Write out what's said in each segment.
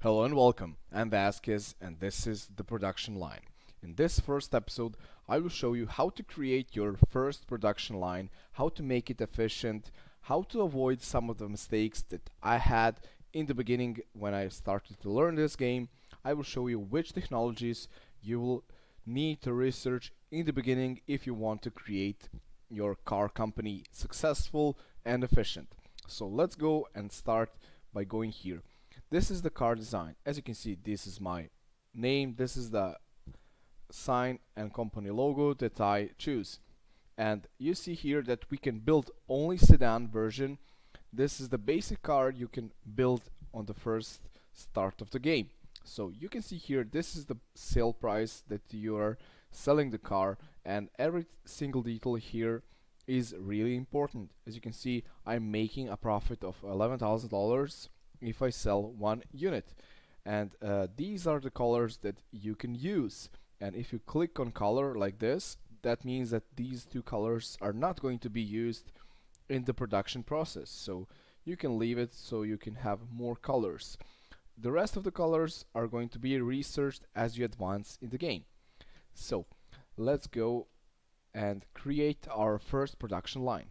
Hello and welcome. I'm Vasquez and this is the production line. In this first episode, I will show you how to create your first production line, how to make it efficient, how to avoid some of the mistakes that I had in the beginning when I started to learn this game. I will show you which technologies you will need to research in the beginning if you want to create your car company successful and efficient. So let's go and start by going here. This is the car design. As you can see, this is my name. This is the sign and company logo that I choose. And you see here that we can build only sedan version. This is the basic car you can build on the first start of the game. So you can see here, this is the sale price that you are selling the car and every single detail here is really important. As you can see, I'm making a profit of $11,000 if I sell one unit. And uh, these are the colors that you can use. And if you click on color like this, that means that these two colors are not going to be used in the production process. So you can leave it so you can have more colors. The rest of the colors are going to be researched as you advance in the game. So let's go and create our first production line.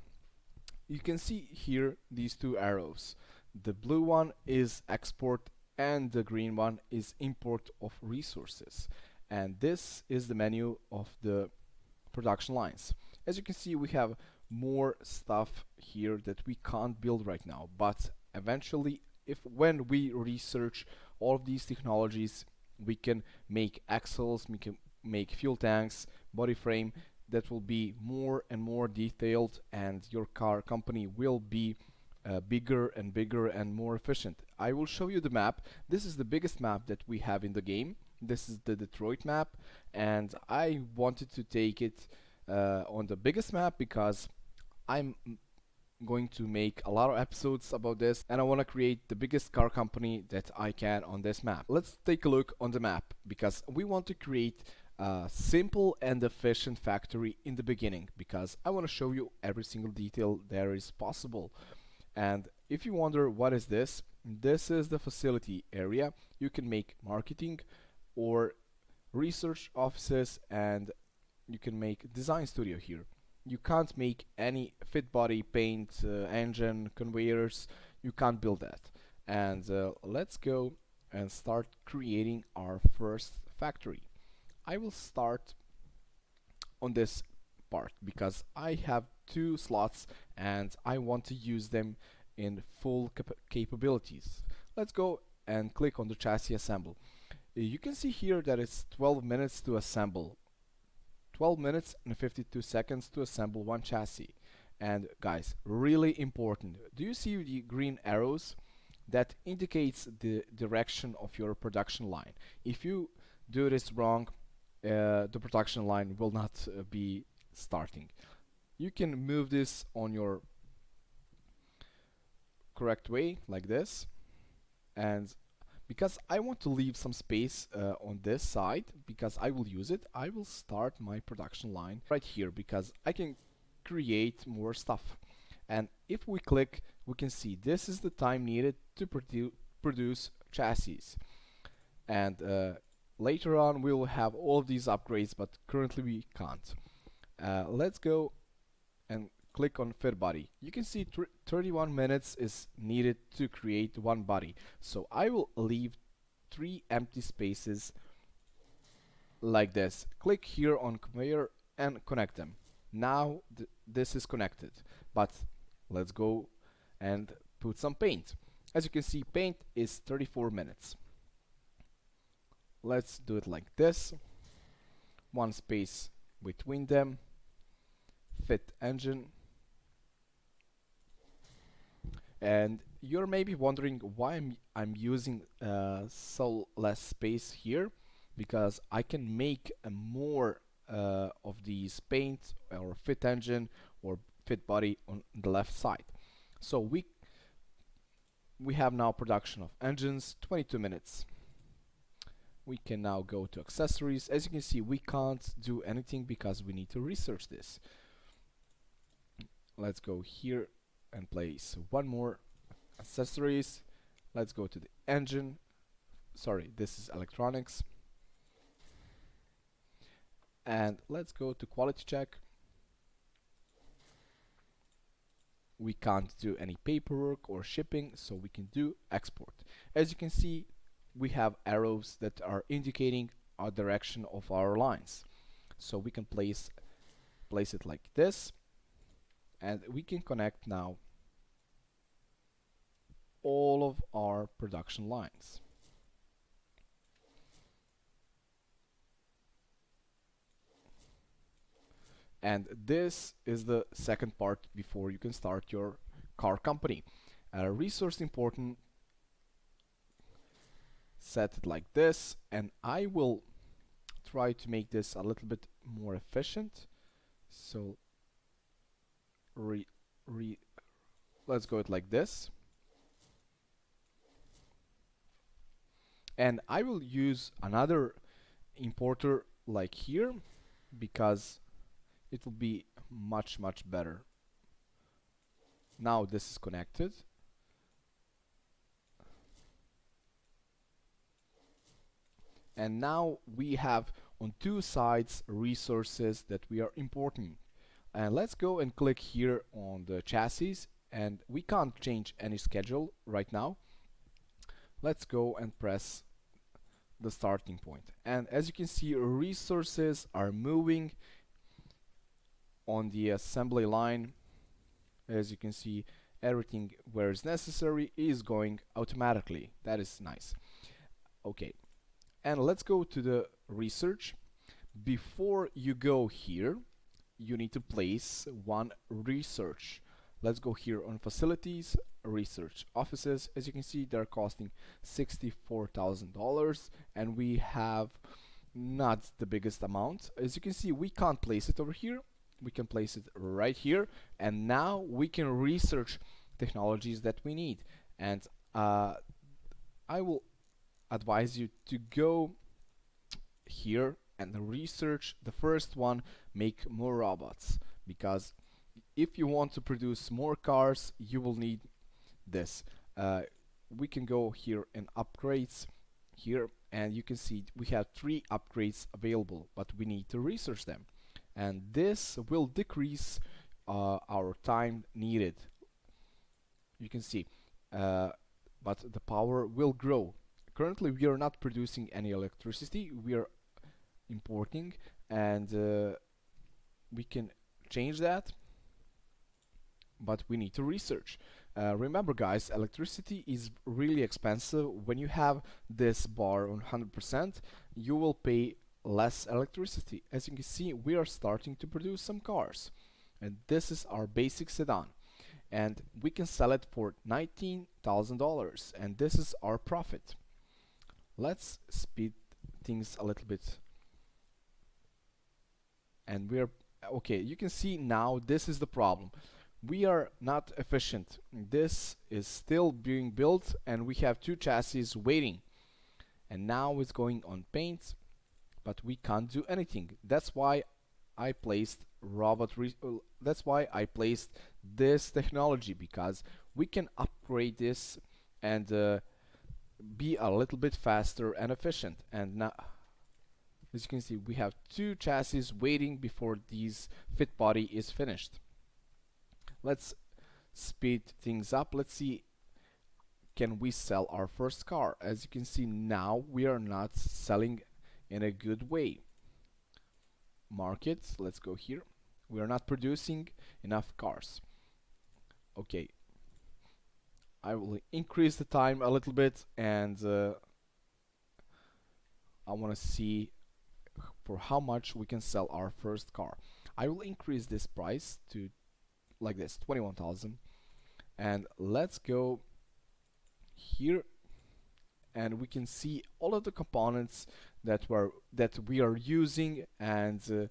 You can see here these two arrows. The blue one is export and the green one is import of resources. And this is the menu of the production lines. As you can see, we have more stuff here that we can't build right now, but eventually if when we research all of these technologies, we can make axles, we can make fuel tanks, body frame that will be more and more detailed and your car company will be uh, bigger and bigger and more efficient. I will show you the map. This is the biggest map that we have in the game. This is the Detroit map and I wanted to take it uh, on the biggest map because I'm going to make a lot of episodes about this and I want to create the biggest car company that I can on this map. Let's take a look on the map because we want to create a simple and efficient factory in the beginning because I want to show you every single detail there is possible. And if you wonder what is this, this is the facility area. You can make marketing or research offices and you can make design studio here. You can't make any fit body, paint, uh, engine, conveyors. You can't build that. And uh, let's go and start creating our first factory. I will start on this part because I have two slots and I want to use them in full cap capabilities. Let's go and click on the chassis assemble. Uh, you can see here that it's 12 minutes to assemble. 12 minutes and 52 seconds to assemble one chassis. And guys, really important. Do you see the green arrows? That indicates the direction of your production line. If you do this wrong, uh, the production line will not uh, be starting. You can move this on your correct way like this. And because I want to leave some space uh, on this side because I will use it I will start my production line right here because I can create more stuff. And if we click we can see this is the time needed to produ produce chassis. And uh, later on we will have all these upgrades but currently we can't uh, let's go and click on fit body. You can see 31 minutes is needed to create one body. So I will leave three empty spaces like this. Click here on conveyor and connect them. Now th this is connected. But let's go and put some paint. As you can see paint is 34 minutes. Let's do it like this. One space between them fit engine. And you're maybe wondering why I'm, I'm using uh, so less space here because I can make more uh, of these paint or fit engine or fit body on the left side. So we we have now production of engines 22 minutes. We can now go to accessories. As you can see we can't do anything because we need to research this let's go here and place one more accessories. Let's go to the engine. Sorry this is electronics. And let's go to quality check. We can't do any paperwork or shipping so we can do export. As you can see we have arrows that are indicating our direction of our lines. So we can place place it like this and we can connect now all of our production lines. And this is the second part before you can start your car company. Uh, resource important set it like this and I will try to make this a little bit more efficient. So re, re let's go it like this. And I will use another importer like here because it will be much much better. Now this is connected. And now we have on two sides resources that we are importing and let's go and click here on the chassis. And we can't change any schedule right now. Let's go and press the starting point. And as you can see resources are moving on the assembly line. As you can see everything where is necessary is going automatically. That is nice. Okay. And let's go to the research. Before you go here you need to place one research. Let's go here on facilities research offices. As you can see they're costing $64,000 and we have not the biggest amount. As you can see we can't place it over here. We can place it right here and now we can research technologies that we need. And uh, I will advise you to go here and the research the first one make more robots. Because if you want to produce more cars you will need this. Uh, we can go here in upgrades here and you can see we have three upgrades available but we need to research them. And this will decrease uh, our time needed. You can see uh, but the power will grow. Currently we are not producing any electricity. We are importing and uh, we can change that but we need to research uh, remember guys electricity is really expensive when you have this bar on 100% you will pay less electricity. As you can see, we are starting to produce some cars. And this is our basic sedan. And we can sell it for $19,000. And this is our profit. Let's speed things a little bit. And we're, okay, you can see now this is the problem. We are not efficient. This is still being built and we have two chassis waiting. And now it's going on paint but we can't do anything that's why I placed robot that's why I placed this technology because we can upgrade this and uh, be a little bit faster and efficient and now as you can see we have two chassis waiting before this fit body is finished let's speed things up let's see can we sell our first car as you can see now we are not selling in a good way. Markets, let's go here. We are not producing enough cars. Okay. I will increase the time a little bit and uh, I want to see for how much we can sell our first car. I will increase this price to like this 21,000 and let's go here and we can see all of the components that were that we are using and uh,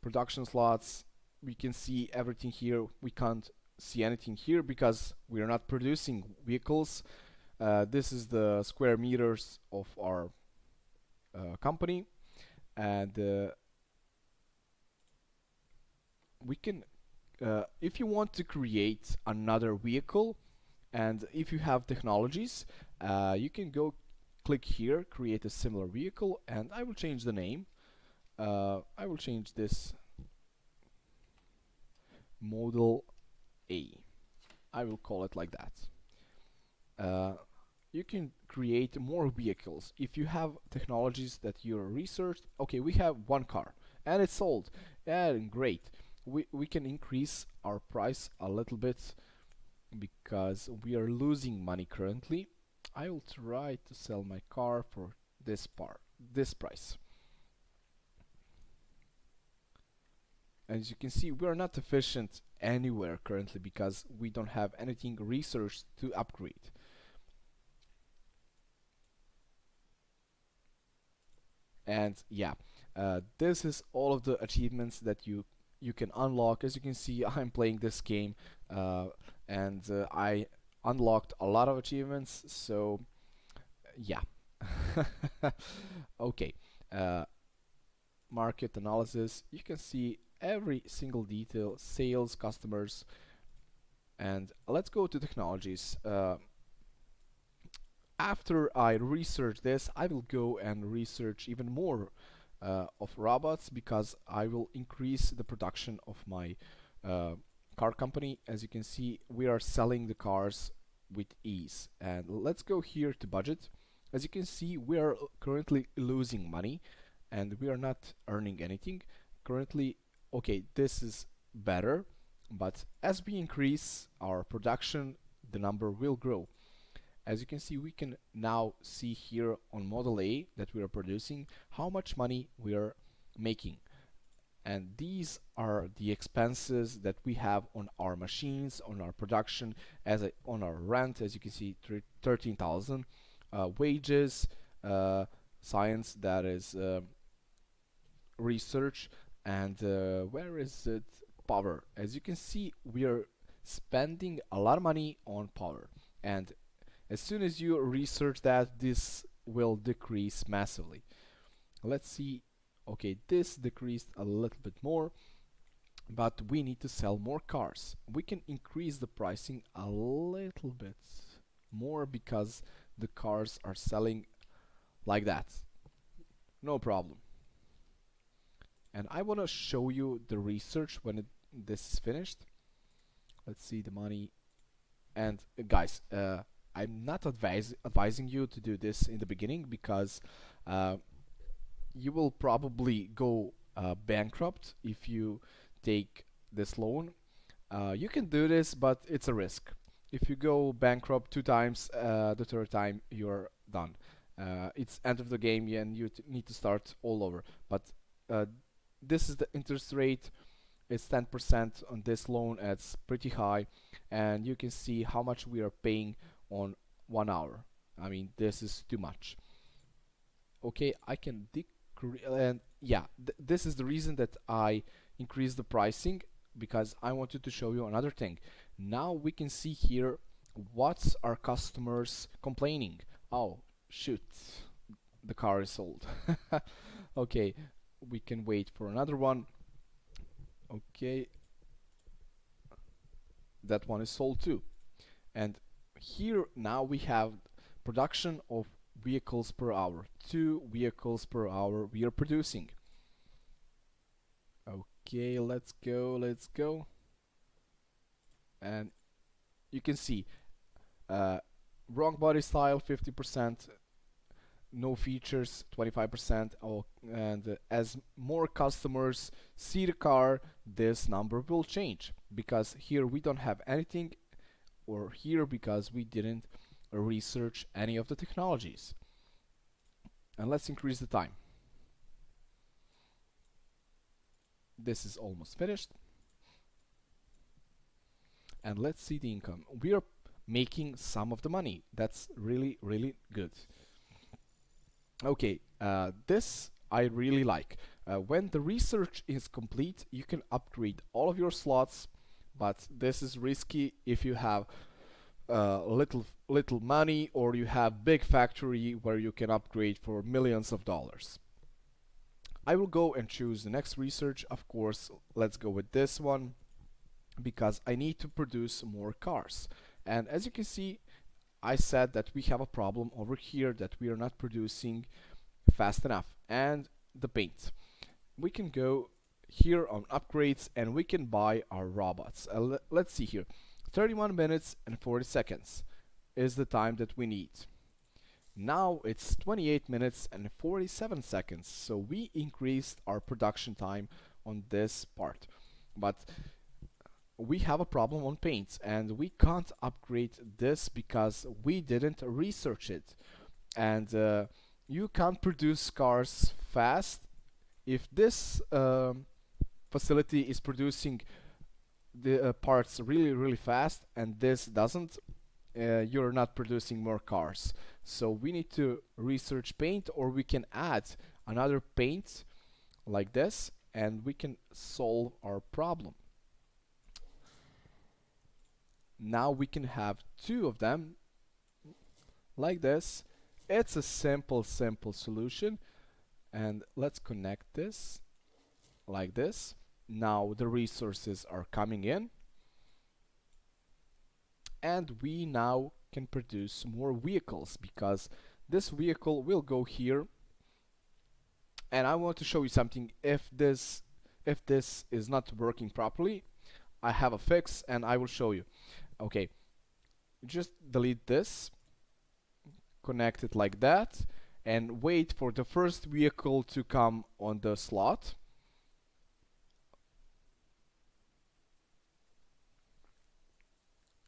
production slots. We can see everything here. We can't see anything here because we are not producing vehicles. Uh, this is the square meters of our company and uh, we can uh, if you want to create another vehicle and if you have technologies uh, you can go click here create a similar vehicle and I will change the name. Uh, I will change this model A. I will call it like that. Uh, you can create more vehicles. If you have technologies that you researched okay we have one car and it's sold and great. We, we can increase our price a little bit because we are losing money currently. I will try to sell my car for this part this price. As you can see we are not efficient anywhere currently because we don't have anything researched to upgrade and yeah uh, this is all of the achievements that you you can unlock. As you can see I'm playing this game uh, and uh, I unlocked a lot of achievements so yeah. Okay uh, market analysis. You can see every single detail sales customers and let's go to technologies. Uh, after I research this I will go and research even more uh, of robots because I will increase the production of my uh, car company. As you can see we are selling the cars with ease. And let's go here to budget. As you can see we are currently losing money and we are not earning anything. Currently okay this is better but as we increase our production the number will grow as you can see we can now see here on model A that we are producing how much money we are making. And these are the expenses that we have on our machines on our production as a, on our rent as you can see 13,000 uh, wages uh, science that is uh, research and uh, where is it? Power. As you can see we are spending a lot of money on power. And as soon as you research that this will decrease massively. Let's see. Okay this decreased a little bit more but we need to sell more cars. We can increase the pricing a little bit more because the cars are selling like that. No problem. And I want to show you the research when it, this is finished. Let's see the money. And uh, guys uh, I'm not advise advising you to do this in the beginning because uh, you will probably go uh, bankrupt if you take this loan. Uh, you can do this, but it's a risk. If you go bankrupt two times, uh, the third time you're done. Uh, it's end of the game and you need to start all over. But uh, this is the interest rate. It's 10% on this loan. It's pretty high, and you can see how much we are paying on one hour. I mean this is too much. Okay I can decrease and yeah th this is the reason that I increase the pricing because I wanted to show you another thing. Now we can see here what's our customers complaining. Oh shoot the car is sold. Okay we can wait for another one. Okay that one is sold too. And here now we have production of vehicles per hour. Two vehicles per hour we are producing. Okay let's go let's go. And you can see uh, wrong body style 50% no features 25% oh, and uh, as more customers see the car this number will change because here we don't have anything or here because we didn't research any of the technologies. And let's increase the time. This is almost finished. And let's see the income. We are making some of the money. That's really, really good. Okay, uh, this I really like. Uh, when the research is complete, you can upgrade all of your slots but this is risky if you have uh, little little money or you have big factory where you can upgrade for millions of dollars. I will go and choose the next research. Of course let's go with this one because I need to produce more cars. And as you can see I said that we have a problem over here that we are not producing fast enough. And the paint. We can go here on upgrades and we can buy our robots. Uh, let's see here. 31 minutes and 40 seconds is the time that we need. Now it's 28 minutes and 47 seconds so we increased our production time on this part. But we have a problem on paints and we can't upgrade this because we didn't research it. And uh, you can't produce cars fast. If this um, facility is producing the uh, parts really really fast and this doesn't uh, you're not producing more cars. So we need to research paint or we can add another paint like this and we can solve our problem. Now we can have two of them like this. It's a simple simple solution and let's connect this like this. Now the resources are coming in. And we now can produce more vehicles because this vehicle will go here. And I want to show you something. If this if this is not working properly I have a fix and I will show you. Okay. Just delete this. Connect it like that and wait for the first vehicle to come on the slot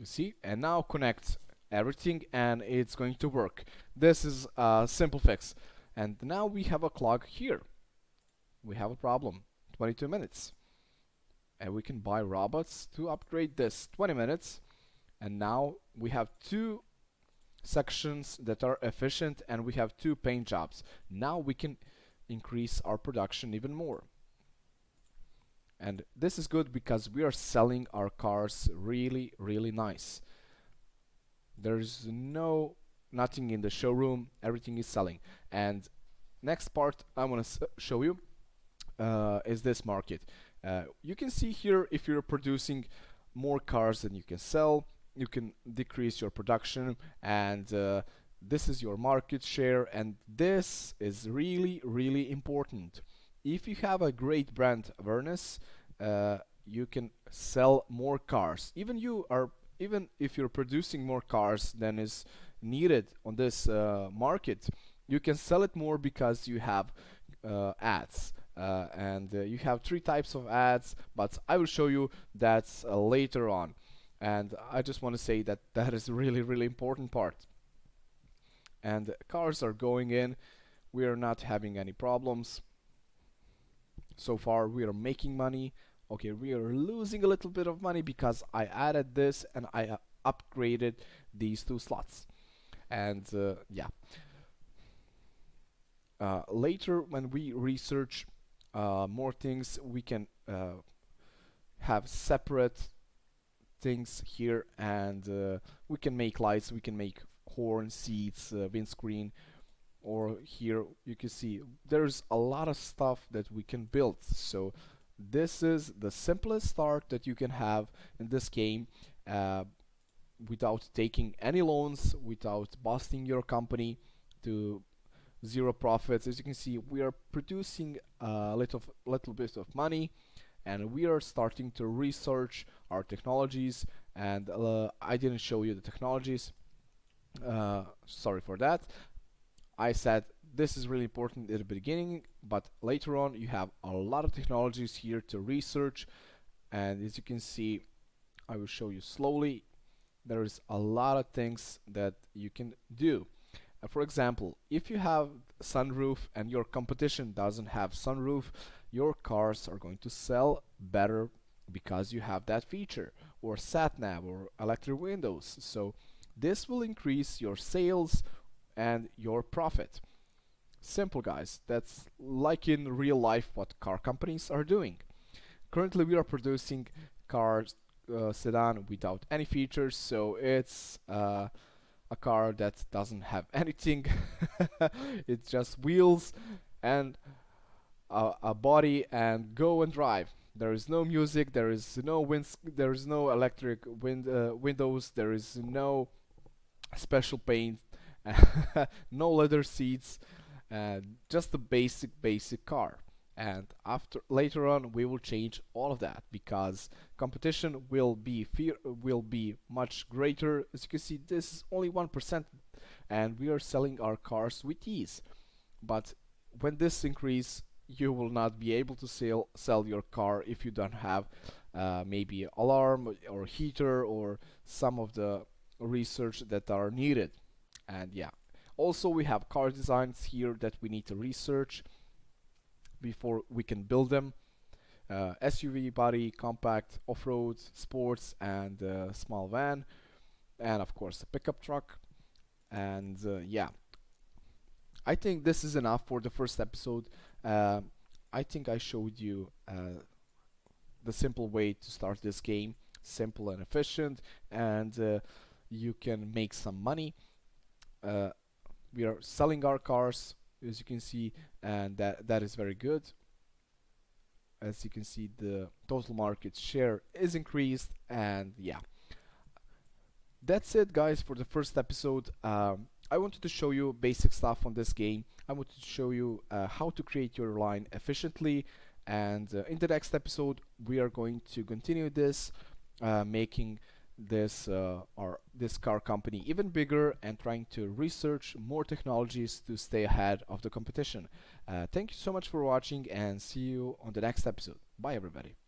you see? And now connect everything and it's going to work. This is a simple fix. And now we have a clock here. We have a problem. 22 minutes. And we can buy robots to upgrade this. 20 minutes. And now we have two sections that are efficient and we have two paint jobs. Now we can increase our production even more and this is good because we are selling our cars really really nice. There's no nothing in the showroom. Everything is selling. And next part I want to show you uh, is this market. Uh, you can see here if you're producing more cars than you can sell you can decrease your production and uh, this is your market share and this is really really important if you have a great brand awareness uh, you can sell more cars. Even you are even if you're producing more cars than is needed on this uh, market you can sell it more because you have uh, ads. Uh, and uh, you have three types of ads but I will show you that uh, later on. And I just want to say that that is really really important part. And cars are going in. We are not having any problems so far we are making money. Okay we are losing a little bit of money because I added this and I uh, upgraded these two slots. And uh, yeah. Uh, later when we research uh, more things we can uh, have separate things here and we can make lights we can make horn seats windscreen or here you can see there's a lot of stuff that we can build. So this is the simplest start that you can have in this game uh, without taking any loans without busting your company to zero profits. As you can see we are producing a little little bit of money and we are starting to research our technologies. And uh, I didn't show you the technologies uh, sorry for that I said this is really important at the beginning but later on you have a lot of technologies here to research and as you can see I will show you slowly. There is a lot of things that you can do. Uh, for example if you have sunroof and your competition doesn't have sunroof your cars are going to sell better because you have that feature or sat nav or electric windows. So this will increase your sales and your profit. Simple guys. That's like in real life what car companies are doing. Currently we are producing cars uh, sedan without any features so it's uh, a car that doesn't have anything. It's just wheels and a, a body and go and drive. There is no music there is no winds there is no electric wind uh, windows there is no special paint no leather seats and just the basic basic car. And after later on we will change all of that because competition will be fear will be much greater. As you can see this is only 1% and we are selling our cars with ease. But when this increase you will not be able to sell sell your car if you don't have uh, maybe alarm or heater or some of the research that are needed and yeah. Also we have car designs here that we need to research before we can build them. Uh, SUV body compact off-road sports and uh, small van. And of course a pickup truck. And uh, yeah. I think this is enough for the first episode. Uh, I think I showed you uh, the simple way to start this game. Simple and efficient. And uh, you can make some money uh, we are selling our cars as you can see and that that is very good. As you can see the total market share is increased and yeah. That's it guys for the first episode. Um, I wanted to show you basic stuff on this game. I wanted to show you uh, how to create your line efficiently. And uh, in the next episode we are going to continue this uh, making this uh, or this car company even bigger and trying to research more technologies to stay ahead of the competition. Uh, thank you so much for watching and see you on the next episode. Bye everybody.